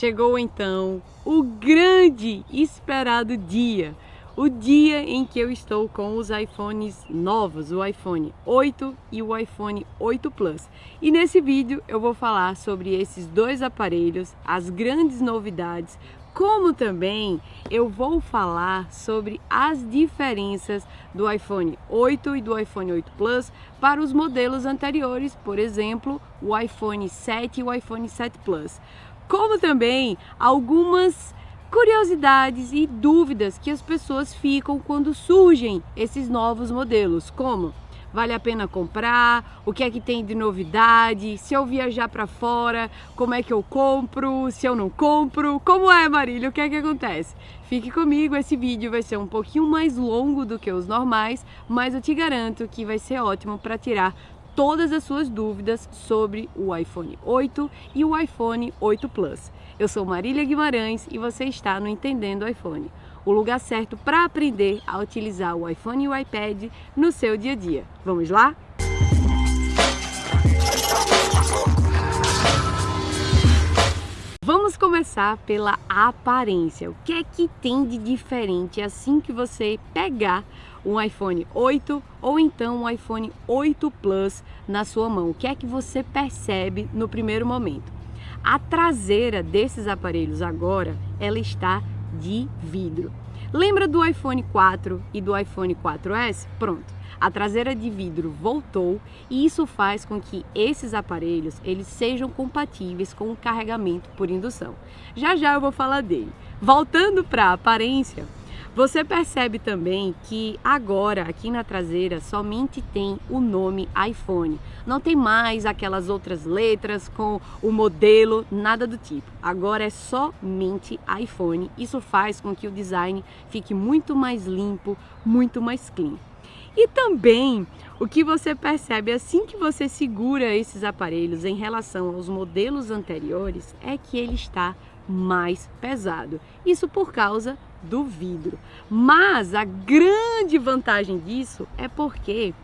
chegou então o grande esperado dia, o dia em que eu estou com os iPhones novos, o iPhone 8 e o iPhone 8 Plus. E nesse vídeo eu vou falar sobre esses dois aparelhos, as grandes novidades, como também eu vou falar sobre as diferenças do iPhone 8 e do iPhone 8 Plus para os modelos anteriores, por exemplo, o iPhone 7 e o iPhone 7 Plus. Como também algumas curiosidades e dúvidas que as pessoas ficam quando surgem esses novos modelos, como? Vale a pena comprar, o que é que tem de novidade, se eu viajar para fora, como é que eu compro, se eu não compro, como é Marília, o que é que acontece? Fique comigo, esse vídeo vai ser um pouquinho mais longo do que os normais, mas eu te garanto que vai ser ótimo para tirar todas as suas dúvidas sobre o iPhone 8 e o iPhone 8 Plus. Eu sou Marília Guimarães e você está no Entendendo iPhone o lugar certo para aprender a utilizar o iPhone e o iPad no seu dia a dia. Vamos lá? Vamos começar pela aparência. O que é que tem de diferente assim que você pegar um iPhone 8 ou então um iPhone 8 Plus na sua mão? O que é que você percebe no primeiro momento? A traseira desses aparelhos agora, ela está de vidro. Lembra do iPhone 4 e do iPhone 4S? Pronto, a traseira de vidro voltou e isso faz com que esses aparelhos eles sejam compatíveis com o carregamento por indução. Já já eu vou falar dele. Voltando para a aparência, você percebe também que agora aqui na traseira somente tem o nome iPhone. Não tem mais aquelas outras letras com o modelo, nada do tipo. Agora é somente iPhone. Isso faz com que o design fique muito mais limpo, muito mais clean. E também o que você percebe assim que você segura esses aparelhos em relação aos modelos anteriores é que ele está mais pesado. Isso por causa do vidro. Mas a grande vantagem disso é porque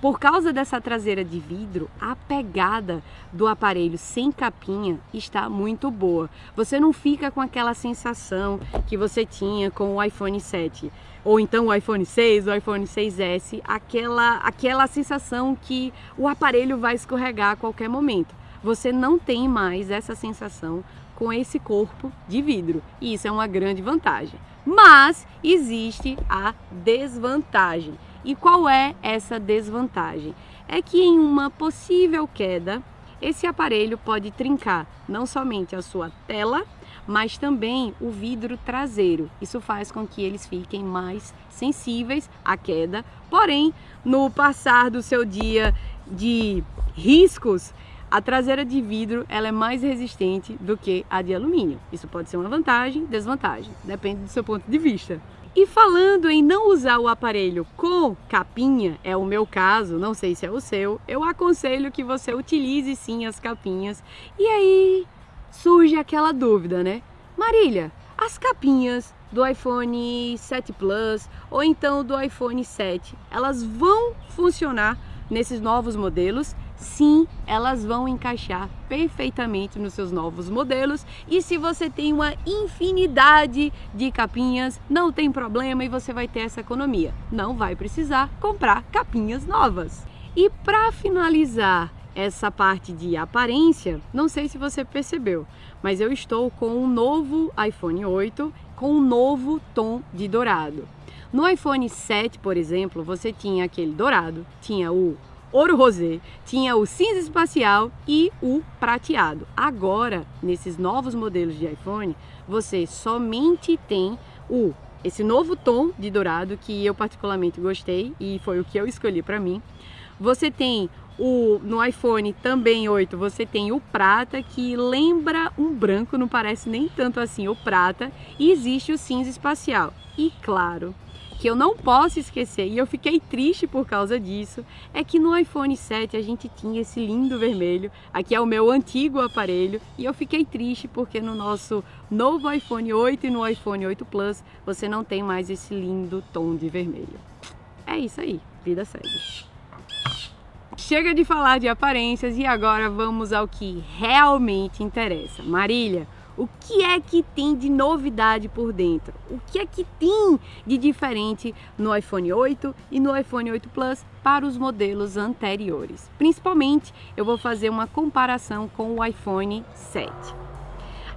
por causa dessa traseira de vidro, a pegada do aparelho sem capinha está muito boa. Você não fica com aquela sensação que você tinha com o iPhone 7 ou então o iPhone 6, o iPhone 6S, aquela, aquela sensação que o aparelho vai escorregar a qualquer momento. Você não tem mais essa sensação com esse corpo de vidro e isso é uma grande vantagem. Mas existe a desvantagem. E qual é essa desvantagem? É que em uma possível queda, esse aparelho pode trincar não somente a sua tela, mas também o vidro traseiro. Isso faz com que eles fiquem mais sensíveis à queda. Porém, no passar do seu dia de riscos, a traseira de vidro ela é mais resistente do que a de alumínio. Isso pode ser uma vantagem, desvantagem, depende do seu ponto de vista. E falando em não usar o aparelho com capinha, é o meu caso, não sei se é o seu, eu aconselho que você utilize sim as capinhas. E aí surge aquela dúvida, né? Marília, as capinhas do iPhone 7 Plus ou então do iPhone 7, elas vão funcionar nesses novos modelos? Sim, elas vão encaixar perfeitamente nos seus novos modelos e se você tem uma infinidade de capinhas, não tem problema e você vai ter essa economia. Não vai precisar comprar capinhas novas. E para finalizar essa parte de aparência, não sei se você percebeu, mas eu estou com um novo iPhone 8 com um novo tom de dourado. No iPhone 7, por exemplo, você tinha aquele dourado, tinha o ouro rosé, tinha o cinza espacial e o prateado. Agora, nesses novos modelos de iPhone, você somente tem o esse novo tom de dourado que eu particularmente gostei e foi o que eu escolhi para mim. Você tem o no iPhone também 8, você tem o prata que lembra um branco, não parece nem tanto assim o prata, e existe o cinza espacial. E claro, que eu não posso esquecer, e eu fiquei triste por causa disso, é que no iPhone 7 a gente tinha esse lindo vermelho, aqui é o meu antigo aparelho, e eu fiquei triste porque no nosso novo iPhone 8 e no iPhone 8 Plus você não tem mais esse lindo tom de vermelho. É isso aí, vida segue. Chega de falar de aparências e agora vamos ao que realmente interessa. Marília, O que é que tem de novidade por dentro? O que é que tem de diferente no iPhone 8 e no iPhone 8 Plus para os modelos anteriores? Principalmente, eu vou fazer uma comparação com o iPhone 7.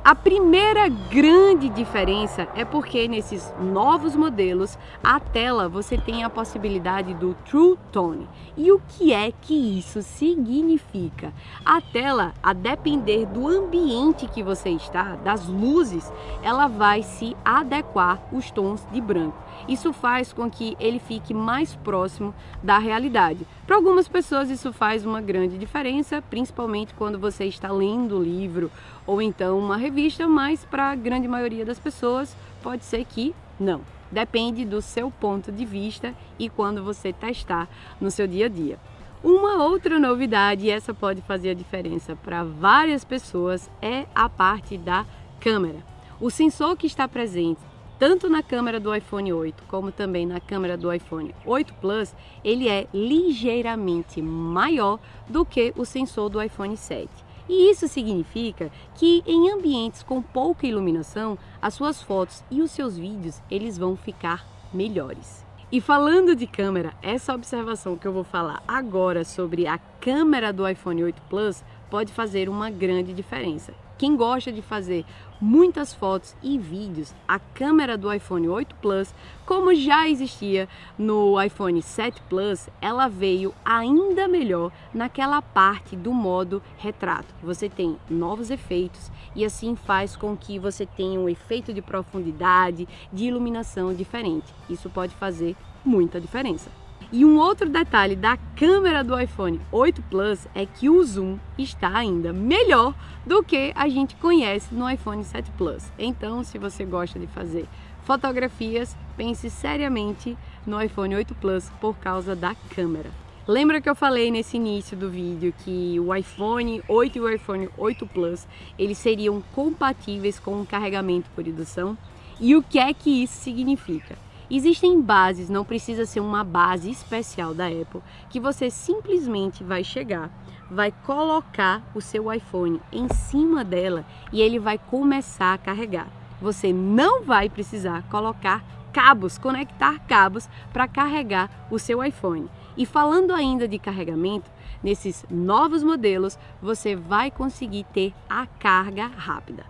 A primeira grande diferença é porque nesses novos modelos a tela você tem a possibilidade do True Tone. E o que é que isso significa? A tela, a depender do ambiente que você está, das luzes, ela vai se adequar os tons de branco. Isso faz com que ele fique mais próximo da realidade. Para algumas pessoas isso faz uma grande diferença, principalmente quando você está lendo livro ou então uma revista, mas para a grande maioria das pessoas pode ser que não. Depende do seu ponto de vista e quando você testar no seu dia a dia. Uma outra novidade, e essa pode fazer a diferença para várias pessoas, é a parte da câmera. O sensor que está presente tanto na câmera do iPhone 8 como também na câmera do iPhone 8 Plus, ele é ligeiramente maior do que o sensor do iPhone 7. E isso significa que em ambientes com pouca iluminação, as suas fotos e os seus vídeos, eles vão ficar melhores. E falando de câmera, essa observação que eu vou falar agora sobre a câmera do iPhone 8 Plus pode fazer uma grande diferença. Quem gosta de fazer muitas fotos e vídeos, a câmera do iPhone 8 Plus, como já existia no iPhone 7 Plus, ela veio ainda melhor naquela parte do modo retrato. Você tem novos efeitos e assim faz com que você tenha um efeito de profundidade, de iluminação diferente. Isso pode fazer muita diferença. E um outro detalhe da câmera do iPhone 8 Plus é que o zoom está ainda melhor do que a gente conhece no iPhone 7 Plus. Então, se você gosta de fazer fotografias, pense seriamente no iPhone 8 Plus por causa da câmera. Lembra que eu falei nesse início do vídeo que o iPhone 8 e o iPhone 8 Plus, eles seriam compatíveis com o carregamento por indução? E o que é que isso significa? Existem bases, não precisa ser uma base especial da Apple, que você simplesmente vai chegar, vai colocar o seu iPhone em cima dela e ele vai começar a carregar. Você não vai precisar colocar cabos, conectar cabos para carregar o seu iPhone. E falando ainda de carregamento, nesses novos modelos você vai conseguir ter a carga rápida.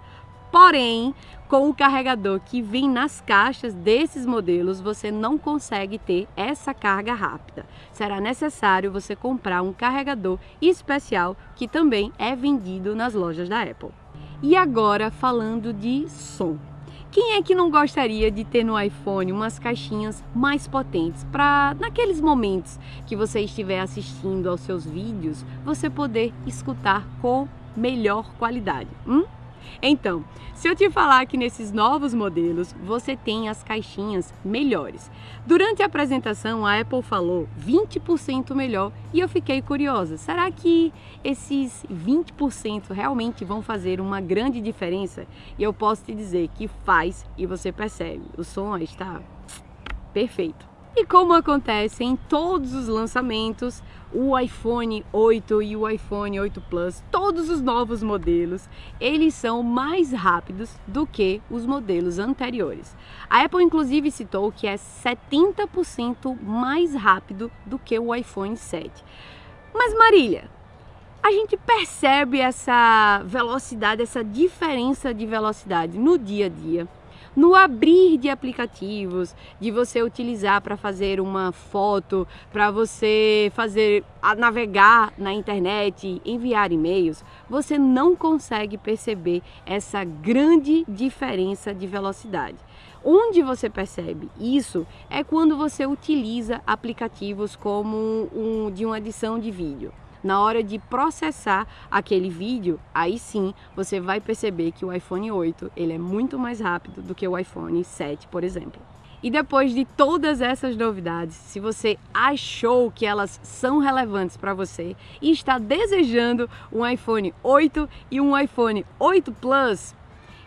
Porém, com o carregador que vem nas caixas desses modelos, você não consegue ter essa carga rápida. Será necessário você comprar um carregador especial que também é vendido nas lojas da Apple. E agora falando de som. Quem é que não gostaria de ter no iPhone umas caixinhas mais potentes para naqueles momentos que você estiver assistindo aos seus vídeos, você poder escutar com melhor qualidade? Hum? Então, se eu te falar que nesses novos modelos você tem as caixinhas melhores. Durante a apresentação a Apple falou 20% melhor e eu fiquei curiosa. Será que esses 20% realmente vão fazer uma grande diferença? E eu posso te dizer que faz e você percebe. O som está perfeito. E como acontece em todos os lançamentos, o iPhone 8 e o iPhone 8 Plus, todos os novos modelos, eles são mais rápidos do que os modelos anteriores. A Apple inclusive citou que é 70% mais rápido do que o iPhone 7. Mas Marília, a gente percebe essa velocidade, essa diferença de velocidade no dia a dia no abrir de aplicativos, de você utilizar para fazer uma foto, para você fazer navegar na internet, enviar e-mails, você não consegue perceber essa grande diferença de velocidade. Onde você percebe isso é quando você utiliza aplicativos como um, de uma edição de vídeo na hora de processar aquele vídeo, aí sim você vai perceber que o iPhone 8 ele é muito mais rápido do que o iPhone 7, por exemplo. E depois de todas essas novidades, se você achou que elas são relevantes para você e está desejando um iPhone 8 e um iPhone 8 Plus,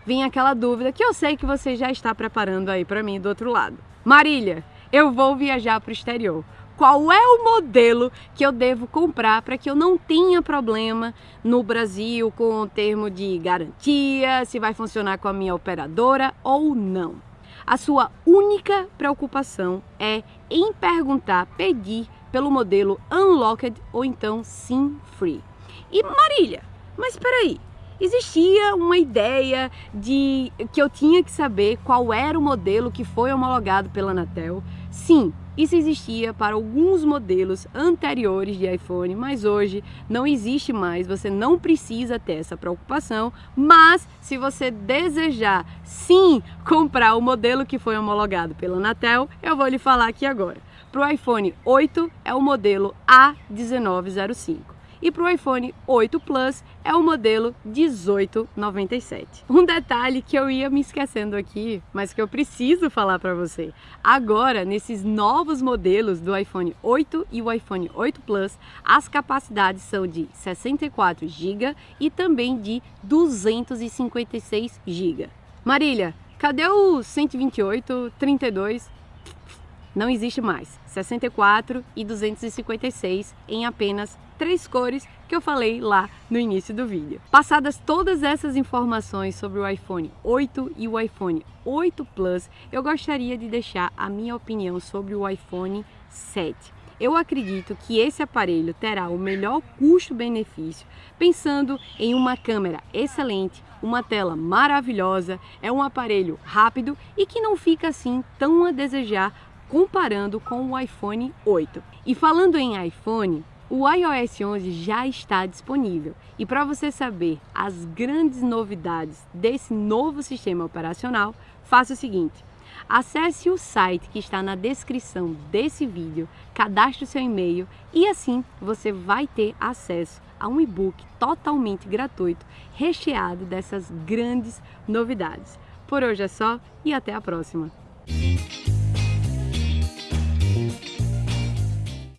vem aquela dúvida que eu sei que você já está preparando aí para mim do outro lado. Marília, eu vou viajar para o exterior qual é o modelo que eu devo comprar para que eu não tenha problema no Brasil com o termo de garantia, se vai funcionar com a minha operadora ou não. A sua única preocupação é em perguntar, pedir pelo modelo Unlocked ou então SIM Free. E Marília, mas espera aí, existia uma ideia de que eu tinha que saber qual era o modelo que foi homologado pela Anatel. Sim, isso existia para alguns modelos anteriores de iPhone, mas hoje não existe mais, você não precisa ter essa preocupação, mas se você desejar sim comprar o modelo que foi homologado pela Anatel, eu vou lhe falar aqui agora. Para o iPhone 8 é o modelo A1905 e para o iPhone 8 Plus é o modelo 1897. Um detalhe que eu ia me esquecendo aqui, mas que eu preciso falar para você. Agora, nesses novos modelos do iPhone 8 e o iPhone 8 Plus, as capacidades são de 64 GB e também de 256 GB. Marília, cadê o 128, 32? Não existe mais. 64 e 256 em apenas três cores que eu falei lá no início do vídeo. Passadas todas essas informações sobre o iPhone 8 e o iPhone 8 Plus, eu gostaria de deixar a minha opinião sobre o iPhone 7. Eu acredito que esse aparelho terá o melhor custo-benefício, pensando em uma câmera excelente, uma tela maravilhosa, é um aparelho rápido e que não fica assim tão a desejar comparando com o iPhone 8. E falando em iPhone, o iOS 11 já está disponível e para você saber as grandes novidades desse novo sistema operacional, faça o seguinte, acesse o site que está na descrição desse vídeo, cadastre o seu e-mail e assim você vai ter acesso a um e-book totalmente gratuito recheado dessas grandes novidades. Por hoje é só e até a próxima!